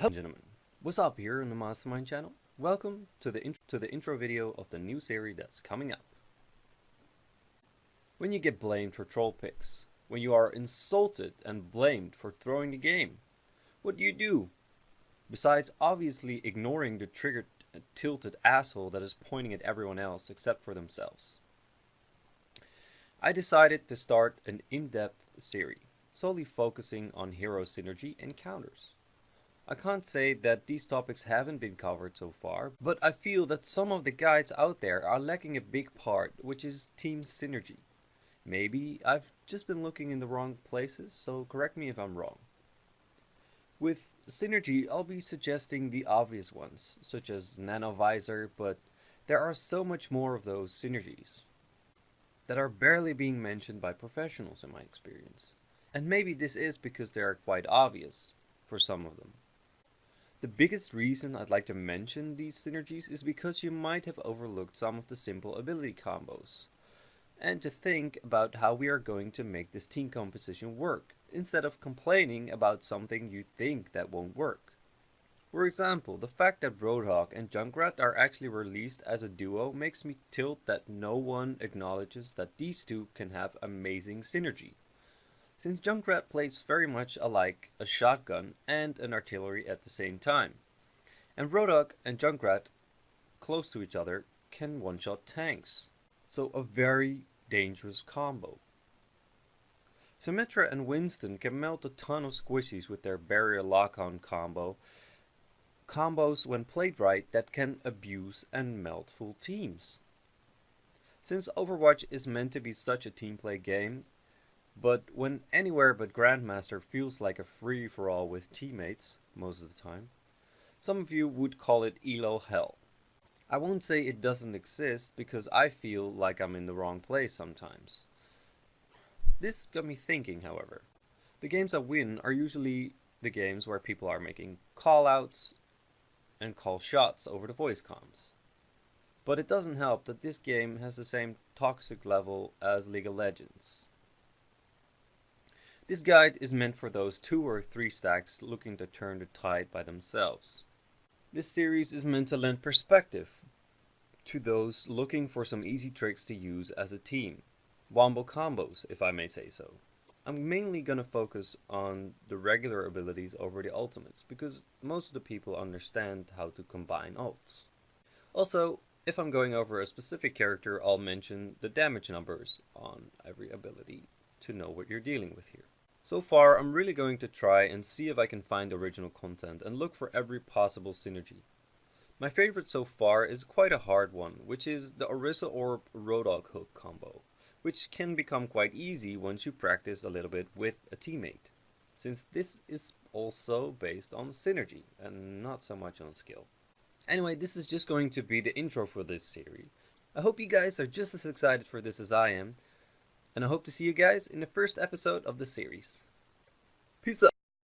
Hello gentlemen, what's up here on the Mastermind channel? Welcome to the, to the intro video of the new series that's coming up. When you get blamed for troll picks, when you are insulted and blamed for throwing the game, what do you do? Besides obviously ignoring the triggered uh, tilted asshole that is pointing at everyone else except for themselves. I decided to start an in-depth series, solely focusing on hero synergy and counters. I can't say that these topics haven't been covered so far, but I feel that some of the guides out there are lacking a big part, which is team synergy. Maybe I've just been looking in the wrong places, so correct me if I'm wrong. With synergy, I'll be suggesting the obvious ones, such as Nanovisor, but there are so much more of those synergies that are barely being mentioned by professionals in my experience. And maybe this is because they are quite obvious for some of them. The biggest reason I'd like to mention these synergies is because you might have overlooked some of the simple ability combos. And to think about how we are going to make this team composition work, instead of complaining about something you think that won't work. For example, the fact that Roadhog and Junkrat are actually released as a duo makes me tilt that no one acknowledges that these two can have amazing synergy since Junkrat plays very much alike a shotgun and an artillery at the same time. And Roadhog and Junkrat, close to each other, can one-shot tanks. So a very dangerous combo. Symmetra and Winston can melt a ton of squishies with their barrier lock-on combo, combos when played right that can abuse and melt full teams. Since Overwatch is meant to be such a team play game, but when anywhere but Grandmaster feels like a free-for-all with teammates, most of the time, some of you would call it ELO hell. I won't say it doesn't exist because I feel like I'm in the wrong place sometimes. This got me thinking, however. The games I win are usually the games where people are making callouts and call shots over the voice comms. But it doesn't help that this game has the same toxic level as League of Legends. This guide is meant for those two or three stacks looking to turn the tide by themselves. This series is meant to lend perspective to those looking for some easy tricks to use as a team. Wombo combos, if I may say so. I'm mainly going to focus on the regular abilities over the ultimates, because most of the people understand how to combine ults. Also, if I'm going over a specific character, I'll mention the damage numbers on every ability to know what you're dealing with here. So far, I'm really going to try and see if I can find original content and look for every possible synergy. My favorite so far is quite a hard one, which is the Orisa Orb Roadhog Hook combo, which can become quite easy once you practice a little bit with a teammate, since this is also based on synergy and not so much on skill. Anyway, this is just going to be the intro for this series. I hope you guys are just as excited for this as I am, and I hope to see you guys in the first episode of the series. Peace out.